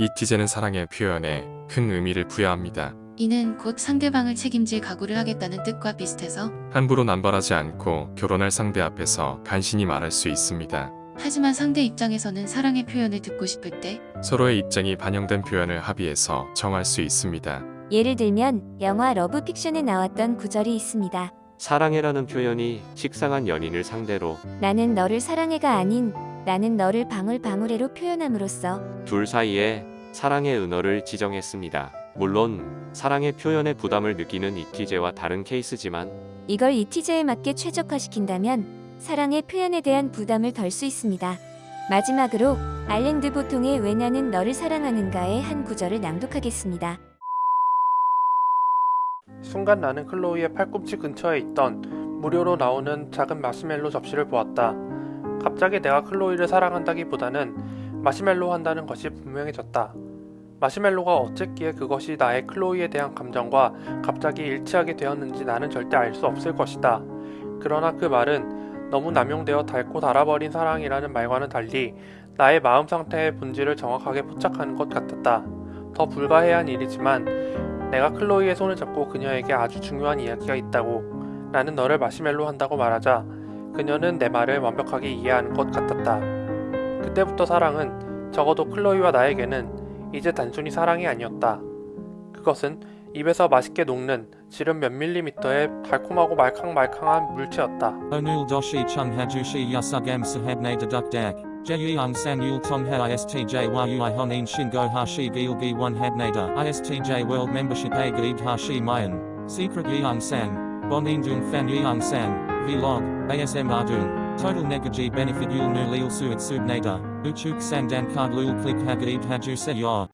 ISTJ는 사랑의 표현에 큰 의미를 부여합니다. 이는 곧 상대방을 책임질 각오를 하겠다는 뜻과 비슷해서 함부로 남발하지 않고 결혼할 상대 앞에서 간신히 말할 수 있습니다. 하지만 상대 입장에서는 사랑의 표현을 듣고 싶을 때 서로의 입장이 반영된 표현을 합의해서 정할 수 있습니다. 예를 들면 영화 러브 픽션에 나왔던 구절이 있습니다. 사랑해라는 표현이 식상한 연인을 상대로 나는 너를 사랑해가 아닌 나는 너를 방울방울해로 표현함으로써 둘 사이에 사랑의 은어를 지정했습니다. 물론 사랑의 표현에 부담을 느끼는 이티제와 다른 케이스지만 이걸 이티제에 맞게 최적화시킨다면 사랑의 표현에 대한 부담을 덜 수 있습니다. 마지막으로 알랭드 보통의 왜 나는 너를 사랑하는가의 한 구절을 낭독하겠습니다. 순간 나는 클로이의 팔꿈치 근처에 있던 무료로 나오는 작은 마시멜로 접시를 보았다. 갑자기 내가 클로이를 사랑한다기보다는 마시멜로 한다는 것이 분명해졌다. 마시멜로가 어쨌기에 그것이 나의 클로이에 대한 감정과 갑자기 일치하게 되었는지 나는 절대 알 수 없을 것이다. 그러나 그 말은 너무 남용되어 닳고 닳아버린 사랑이라는 말과는 달리 나의 마음 상태의 본질을 정확하게 포착하는 것 같았다. 더 불가해한 일이지만 내가 클로이의 손을 잡고 그녀에게 아주 중요한 이야기가 있다고 나는 너를 마시멜로 한다고 말하자 그녀는 내 말을 완벽하게 이해하는 것 같았다. 그때부터 사랑은 적어도 클로이와 나에게는 이제 단순히 사랑이 아니었다. 그것은 입에서 맛있게 녹는 지름 몇 밀리미터의 달콤하고 말캉말캉한 물체였다. Doshi chung hajushi yasugam sahabne deduk dak. Jeyung san yul tong ha istj a gaib hashi mayan. Secret yeung san. Bonin dung fan yeung san. Vlog. ASM ardung. Total negaji benefit yul nu lil suit subnada. Uchuk sandan card lul click hagaib haju se yor.